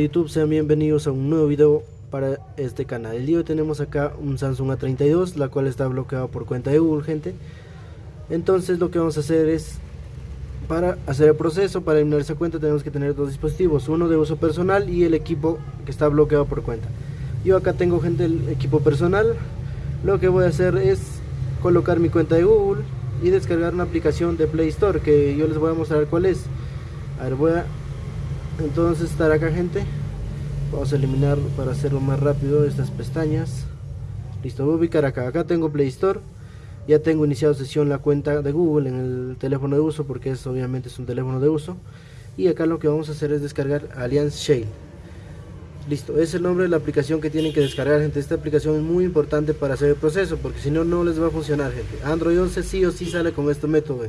YouTube, sean bienvenidos a un nuevo video para este canal. El día de hoy tenemos acá un Samsung A32, la cual está bloqueado por cuenta de Google, gente. Entonces lo que vamos a hacer es, para hacer el proceso, para eliminar esa cuenta, tenemos que tener dos dispositivos, uno de uso personal y el equipo que está bloqueado por cuenta. Yo acá tengo, gente, el equipo personal. Lo que voy a hacer es colocar mi cuenta de Google y descargar una aplicación de Play Store, que yo les voy a mostrar cuál es. A entonces estar acá gente vamos a eliminar para hacerlo más rápido estas pestañas. Listo voy a ubicar acá. Acá tengo Play Store. Ya tengo iniciado sesión la cuenta de Google en el teléfono de uso porque es obviamente es un teléfono de uso. Y acá lo que vamos a hacer es descargar Alliance Shale. Listo es el nombre de la aplicación que tienen que descargar gente. Esta aplicación es muy importante para hacer el proceso porque si no no les va a funcionar gente. Android 11 sí o sí sale con este método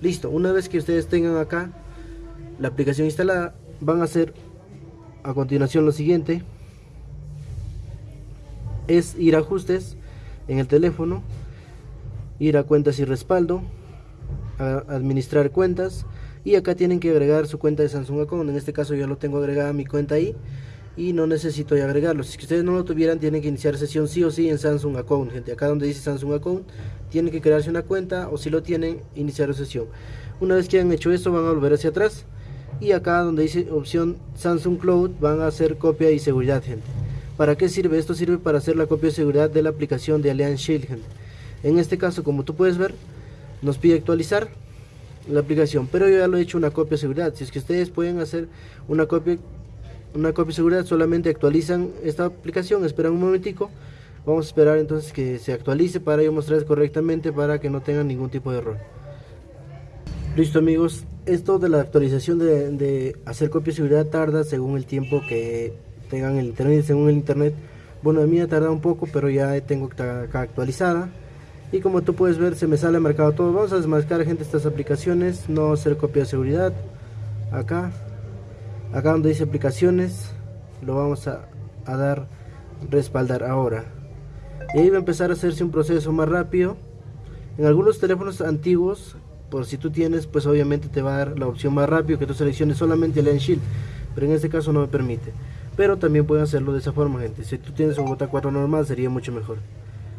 listo una vez que ustedes tengan acá la aplicación instalada van a hacer a continuación lo siguiente. Es ir a ajustes en el teléfono ir a cuentas y respaldo a administrar cuentas y acá tienen que agregar su cuenta de Samsung Account. En este caso yo lo tengo agregada mi cuenta ahí y no necesito agregarlo. Si ustedes no lo tuvieran tienen que iniciar sesión sí o sí en Samsung Account gente. Acá donde dice Samsung Account tienen que crearse una cuenta o si lo tienen iniciar sesión. Una vez que hayan hecho esto van a volver hacia atrás y acá donde dice opción Samsung Cloud van a hacer copia y seguridad gente. ¿para qué sirve? esto sirve para hacer la copia de seguridad de la aplicación de Alliance Shield gente. En este caso como tú puedes ver nos pide actualizar la aplicación pero yo ya lo he hecho una copia de seguridad. Si es que ustedes pueden hacer una copia una copia de seguridad solamente actualizan esta aplicación esperan un momentico. Vamos a esperar entonces que se actualice para yo mostrarles correctamente para que no tengan ningún tipo de error listo amigos esto de la actualización de, hacer copia de seguridad tarda según el tiempo que tengan el internet, según el internet. Bueno, a mí ha tardado un poco, pero ya tengo acá actualizada. Y como tú puedes ver, se me sale marcado todo. Vamos a desmarcar, gente, estas aplicaciones. No hacer copia de seguridad. Acá. Acá donde dice aplicaciones. Lo vamos a, a dar respaldar ahora. Y ahí va a empezar a hacerse un proceso más rápido. En algunos teléfonos antiguos por si tú tienes pues obviamente te va a dar la opción más rápido que tú selecciones solamente el Shield pero en este caso no me permite. Pero también pueden hacerlo de esa forma gente. Si tú tienes un J4 normal sería mucho mejor.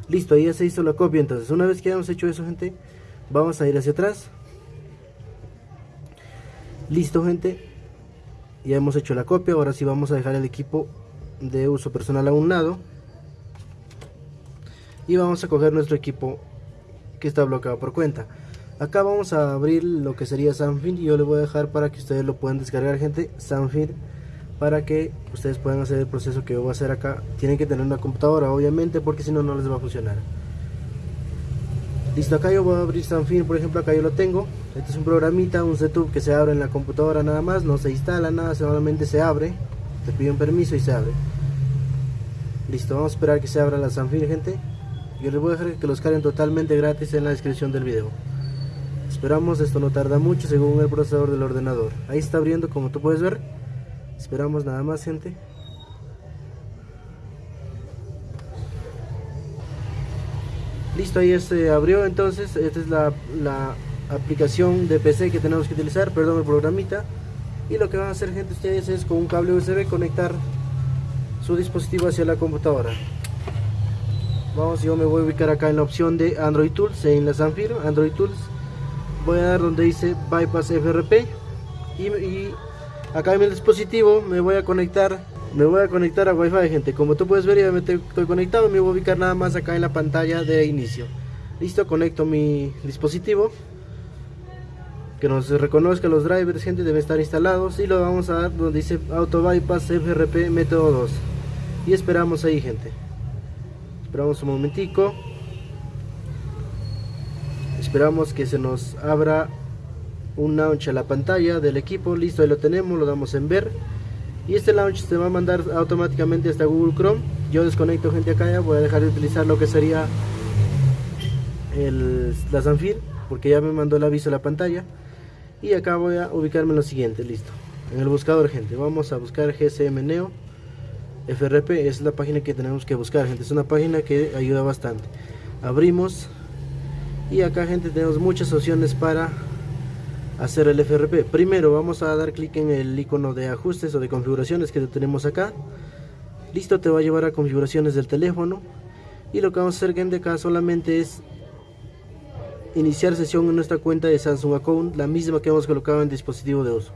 Listo ahí ya se hizo la copia entonces. Una vez que hayamos hecho eso gente vamos a ir hacia atrás. Listo gente. Ya hemos hecho la copia. Ahora sí vamos a dejar el equipo de uso personal a un lado. Y vamos a coger nuestro equipo que está bloqueado por cuenta acá vamos a abrir lo que sería Sanfin y yo le voy a dejar para que ustedes lo puedan descargar gente. Sanfin para que ustedes puedan hacer el proceso que yo voy a hacer acá. Tienen que tener una computadora obviamente porque si no no les va a funcionar. Listo acá yo voy a abrir Sanfin. Por ejemplo acá yo lo tengo. Este es un programita un setup que se abre en la computadora nada más. No se instala nada solamente se abre. Te pide un permiso y se abre. Listo vamos a esperar que se abra la Sanfin gente. Yo les voy a dejar que los carguen totalmente gratis en la descripción del video Esperamos, esto no tarda mucho según el procesador del ordenador. Ahí está abriendo como tú puedes ver. Esperamos nada más gente. Listo, ahí se abrió entonces. Esta es la, la aplicación de PC que tenemos que utilizar, perdón, el programita. Y lo que van a hacer gente ustedes es con un cable USB conectar su dispositivo hacia la computadora. Vamos, yo me voy a ubicar acá en la opción de Android Tools, en la Zanfir, Android Tools voy a dar donde dice bypass FRP y, acá en el dispositivo me voy a conectar me voy a conectar a wifi gente. Como tú puedes ver ya me estoy conectado me voy a ubicar nada más acá en la pantalla de inicio. Listo conecto mi dispositivo. Que nos reconozca los drivers gente deben estar instalados. Y lo vamos a dar donde dice auto bypass FRP método 2 y esperamos ahí gente. Esperamos un momentico esperamos que se nos abra un launch a la pantalla del equipo. Listo ahí lo tenemos lo damos en ver. Y este launch se va a mandar automáticamente hasta Google Chrome. Yo desconecto gente acá ya voy a dejar de utilizar lo que sería el, la Zanfir porque ya me mandó el aviso a la pantalla. Y acá voy a ubicarme en lo siguiente listo. En el buscador gente vamos a buscar GSM Neo FRP es la página que tenemos que buscar gente es una página que ayuda bastante. Abrimos y acá gente tenemos muchas opciones para hacer el FRP. Primero vamos a dar clic en el icono de ajustes o de configuraciones que tenemos acá. Listo, te va a llevar a configuraciones del teléfono. Y lo que vamos a hacer gente acá solamente es iniciar sesión en nuestra cuenta de Samsung Account, la misma que hemos colocado en dispositivo de uso.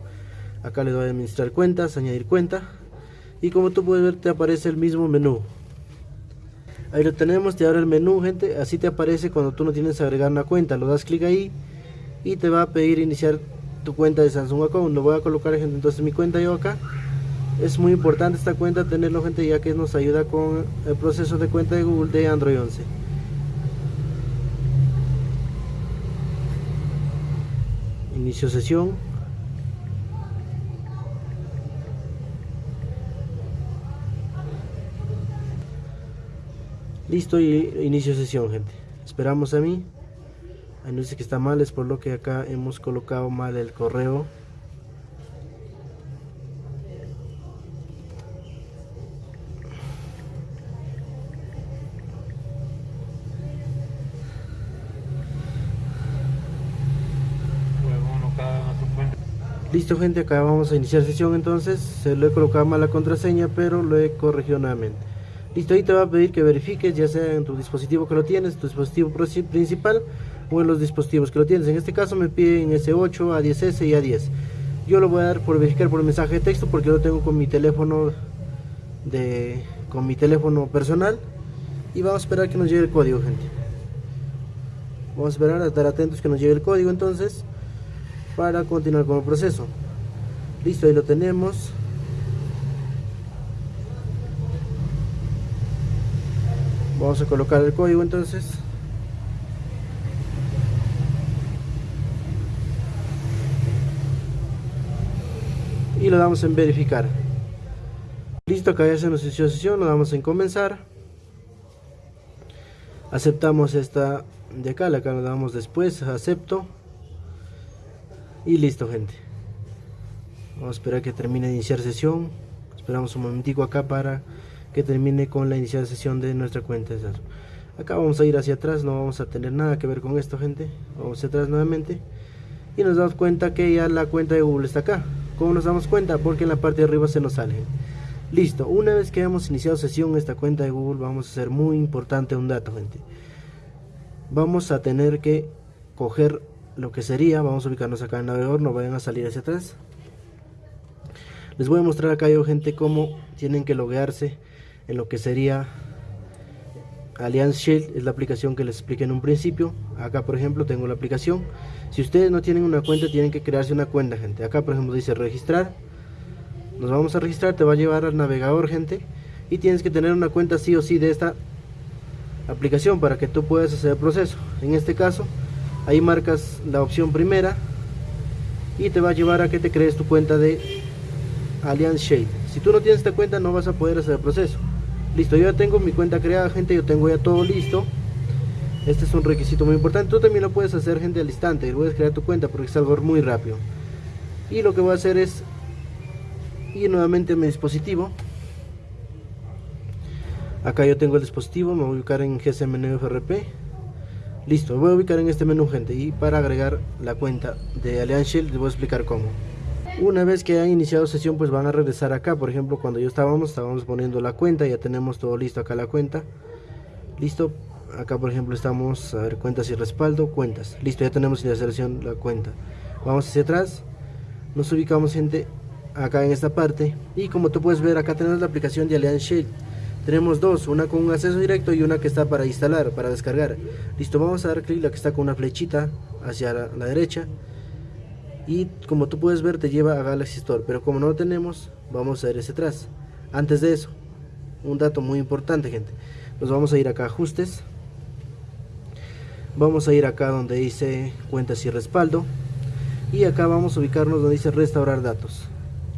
Acá le doy a administrar cuentas, añadir cuenta. Y como tú puedes ver te aparece el mismo menú. Ahí lo tenemos, te abre el menú gente, así te aparece cuando tú no tienes que agregar una cuenta. Lo das clic ahí y te va a pedir iniciar tu cuenta de Samsung Account. Lo voy a colocar gente, entonces mi cuenta yo acá. Es muy importante esta cuenta tenerlo gente ya que nos ayuda con el proceso de cuenta de Google de Android 11. Inicio sesión. Listo y inicio sesión gente. Esperamos a mí. Ahí nos dice que está mal, es por lo que acá hemos colocado mal el correo. Listo gente, acá vamos a iniciar sesión entonces, se lo he colocado mal la contraseña, pero lo he corregido nuevamente. Listo, ahí te va a pedir que verifiques, ya sea en tu dispositivo que lo tienes, tu dispositivo principal o en los dispositivos que lo tienes. En este caso me piden S8, A10S y A10. Yo lo voy a dar por verificar por mensaje de texto porque lo tengo con mi teléfono de con mi teléfono personal y vamos a esperar que nos llegue el código, gente. Vamos a esperar a estar atentos que nos llegue el código entonces para continuar con el proceso. Listo, ahí lo tenemos. Vamos a colocar el código entonces. y lo damos en verificar. Listo acá ya se nos inició sesión lo damos en comenzar. Aceptamos esta de acá acá lo damos después acepto. Y listo gente. Vamos a esperar que termine de iniciar sesión. Esperamos un momentico acá para que termine con la inicial sesión de nuestra cuenta acá vamos a ir hacia atrás no vamos a tener nada que ver con esto gente vamos hacia atrás nuevamente y nos damos cuenta que ya la cuenta de Google está acá ¿Cómo nos damos cuenta? Porque en la parte de arriba se nos sale. Listo, una vez que hemos iniciado sesión esta cuenta de Google, vamos a hacer muy importante un dato, gente. Vamos a tener que coger lo que sería, vamos a ubicarnos acá en el navegador, no vayan a salir hacia atrás. Les voy a mostrar acá yo, gente, cómo tienen que loguearse en lo que sería Allianz Shield, es la aplicación que les expliqué en un principio. Acá, por ejemplo, tengo la aplicación si ustedes no tienen una cuenta, tienen que crearse una cuenta, gente. Acá, por ejemplo, dice registrar. Nos vamos a registrar, te va a llevar al navegador, gente. Y tienes que tener una cuenta sí o sí de esta aplicación para que tú puedas hacer el proceso. En este caso, ahí marcas la opción primera y te va a llevar a que te crees tu cuenta de Allianz Shade. Si tú no tienes esta cuenta, no vas a poder hacer el proceso. Listo, yo ya tengo mi cuenta creada, gente. Yo tengo ya todo listo. Este es un requisito muy importante. Tú también lo puedes hacer gente al instante. Puedes crear tu cuenta porque es algo muy rápido. Y lo que voy a hacer es ir nuevamente a mi dispositivo. Acá yo tengo el dispositivo. Me voy a ubicar en GSM menú FRP. Listo, voy a ubicar en este menú gente. Y para agregar la cuenta de Allianz Shield les voy a explicar cómo. Una vez que hayan iniciado sesión pues van a regresar acá. Por ejemplo cuando yo estábamos, estábamos poniendo la cuenta. Ya tenemos todo listo acá la cuenta. Listo, acá por ejemplo estamos a ver cuentas y respaldo cuentas listo ya tenemos la selección la cuenta vamos hacia atrás nos ubicamos gente acá en esta parte y como tú puedes ver acá tenemos la aplicación de Allianz Shield tenemos dos, una con un acceso directo y una que está para instalar, para descargar listo, vamos a dar clic la que está con una flechita hacia la derecha y como tú puedes ver te lleva a Galaxy Store. Pero como no lo tenemos, vamos a ir hacia atrás. Antes de eso, un dato muy importante gente. Nos vamos a ir acá a ajustes. Vamos a ir acá donde dice cuentas y respaldo. Y acá vamos a ubicarnos donde dice restaurar datos.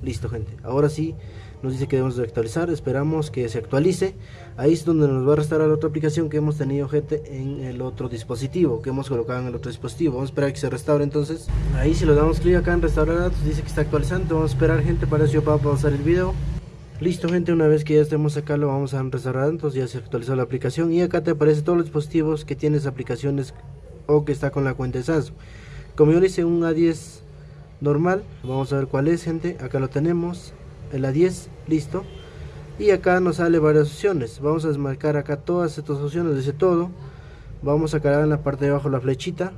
Listo gente. Ahora sí nos dice que debemos de actualizar esperamos que se actualice. Ahí es donde nos va a restaurar otra aplicación que hemos tenido gente en el otro dispositivo que hemos colocado en el otro dispositivo. Vamos a esperar que se restaure entonces. Ahí si le damos clic acá en restaurar datos dice que está actualizando. Vamos a esperar gente para eso yo pausar el video. Listo gente, una vez que ya estemos acá lo vamos a restaurar, entonces ya se actualizó la aplicación. Y acá te aparece todos los dispositivos que tienes aplicaciones o que está con la cuenta de Samsung. Como yo le hice un A10 normal vamos a ver cuál es gente. Acá lo tenemos en la 10 listo. Y acá nos sale varias opciones. Vamos a desmarcar acá todas estas opciones dice todo. Vamos a cargar en la parte de abajo la flechita.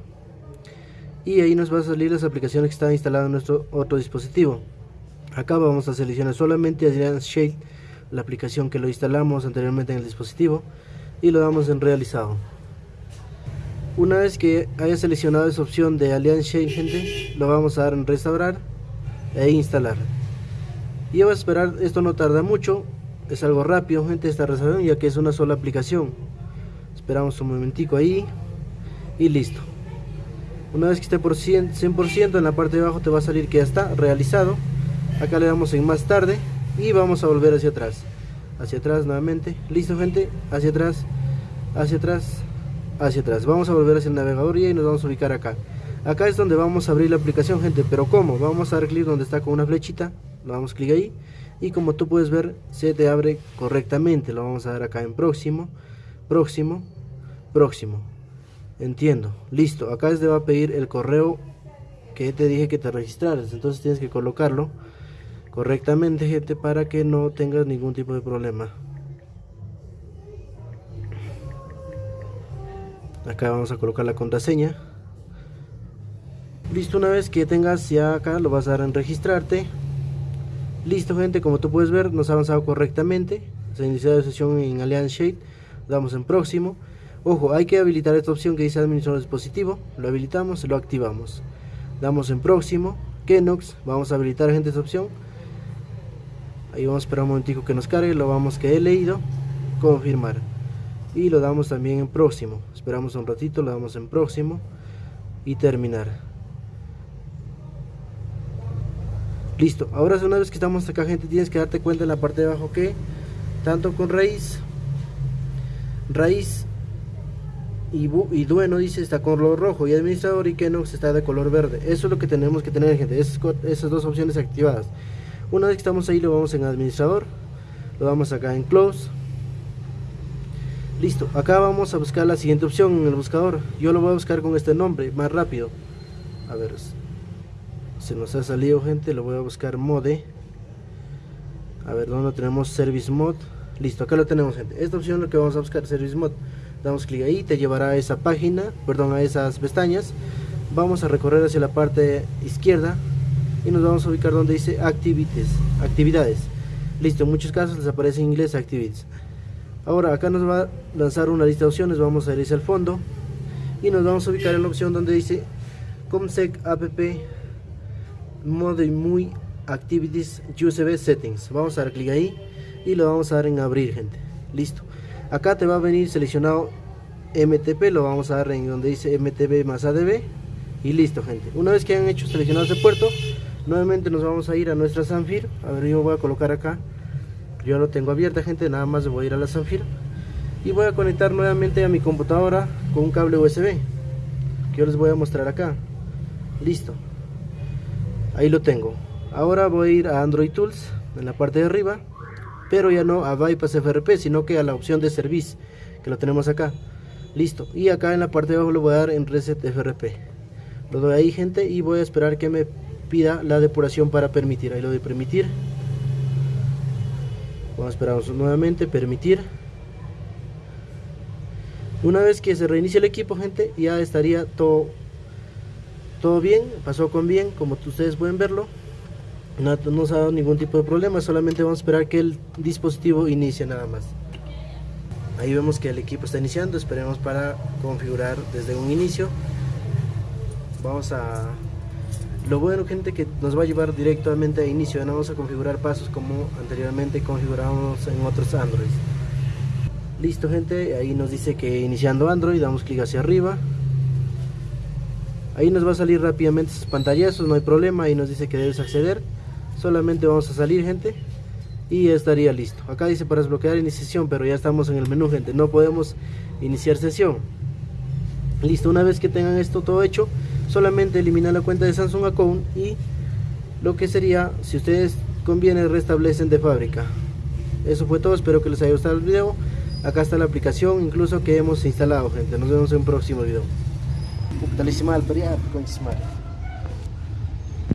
Y ahí nos va a salir las aplicaciones que están instaladas en nuestro otro dispositivo. Acá vamos a seleccionar solamente Alliance Shade la aplicación que lo instalamos anteriormente en el dispositivo. Y lo damos en realizado. Una vez que haya seleccionado esa opción de Alliance Shade gente lo vamos a dar en restaurar e instalar y va a esperar esto no tarda mucho es algo rápido gente esta restauración ya que es una sola aplicación. Esperamos un momentico ahí y listo. Una vez que esté por 100%, en la parte de abajo te va a salir que ya está realizado. Acá le damos en más tarde y vamos a volver hacia atrás. Hacia atrás nuevamente. Listo gente. Hacia atrás. Hacia atrás. Hacia atrás. Vamos a volver hacia el navegador y nos vamos a ubicar acá. Acá es donde vamos a abrir la aplicación gente. Pero cómo vamos a dar clic donde está con una flechita lo damos clic ahí y como tú puedes ver se te abre correctamente. Lo vamos a dar acá en próximo próximo próximo. Entiendo. Listo. Acá de va a pedir el correo que te dije que te registraras. Entonces tienes que colocarlo correctamente gente para que no tengas ningún tipo de problema. Acá vamos a colocar la contraseña. Listo. Una vez que tengas ya acá lo vas a dar en registrarte listo gente como tú puedes ver nos ha avanzado correctamente se ha iniciado la sesión en Alliance Shade damos en próximo Ojo, hay que habilitar esta opción que dice administrar dispositivo. Lo habilitamos, lo activamos. Damos en próximo. Kenox, vamos a habilitar gente esta opción. Ahí vamos a esperar un momentico que nos cargue. Lo vamos que he leído. Confirmar. Y lo damos también en próximo. Esperamos un ratito, lo damos en próximo. Y terminar. Listo. Ahora una vez que estamos acá gente tienes que darte cuenta en la parte de abajo que tanto con raíz raíz y, y Dueno dice está con color rojo y administrador y Kenox está de color verde. Eso es lo que tenemos que tener gente, esas, dos opciones activadas. Una vez que estamos ahí lo vamos en administrador, lo damos acá en close. Listo, acá vamos a buscar la siguiente opción en el buscador. Yo lo voy a buscar con este nombre, más rápido. A ver, se nos ha salido gente, lo voy a buscar mode. A ver, ¿dónde tenemos service mode? Listo, acá lo tenemos gente. Esta opción lo que vamos a buscar, service mode damos clic ahí te llevará a esa página perdón a esas pestañas vamos a recorrer hacia la parte izquierda y nos vamos a ubicar donde dice activities actividades listo en muchos casos les aparece en inglés activities ahora acá nos va a lanzar una lista de opciones vamos a ir hacia el fondo y nos vamos a ubicar en la opción donde dice comsec app mode muy activities usb settings. Vamos a dar clic ahí y lo vamos a dar en abrir gente. Listo. Acá te va a venir seleccionado MTP lo vamos a dar en donde dice MTP más ADB y listo gente. Una vez que han hecho seleccionado ese puerto nuevamente nos vamos a ir a nuestra Sanfir. A ver yo voy a colocar acá. Yo lo tengo abierta gente. Nada más voy a ir a la Sanfir. Y voy a conectar nuevamente a mi computadora con un cable USB que yo les voy a mostrar acá. Listo ahí lo tengo ahora voy a ir a Android Tools en la parte de arriba pero ya no a Bypass FRP, sino que a la opción de Service, que lo tenemos acá. Listo, y acá en la parte de abajo lo voy a dar en Reset FRP. Lo doy ahí, gente, y voy a esperar que me pida la depuración para permitir. Ahí lo doy permitir. Vamos a esperar nuevamente, permitir. Una vez que se reinicie el equipo, gente, ya estaría todo, todo bien, pasó con bien, como ustedes pueden verlo. No, nos ha dado ningún tipo de problema solamente vamos a esperar que el dispositivo inicie nada más. Ahí vemos que el equipo está iniciando esperemos para configurar desde un inicio. Vamos a lo bueno gente que nos va a llevar directamente a inicio no vamos a configurar pasos como anteriormente configuramos en otros android listo gente ahí nos dice que iniciando android damos clic hacia arriba ahí nos va a salir rápidamente sus pantallazos no hay problema ahí nos dice que debes acceder. Solamente vamos a salir gente y ya estaría listo. Acá dice para desbloquear iniciación pero ya estamos en el menú gente no podemos iniciar sesión. Listo una vez que tengan esto todo hecho solamente eliminar la cuenta de Samsung Account y lo que sería si ustedes conviene restablecen de fábrica. Eso fue todo espero que les haya gustado el video. Acá está la aplicación incluso que hemos instalado gente. Nos vemos en un próximo video talismán, pelear con Ismael.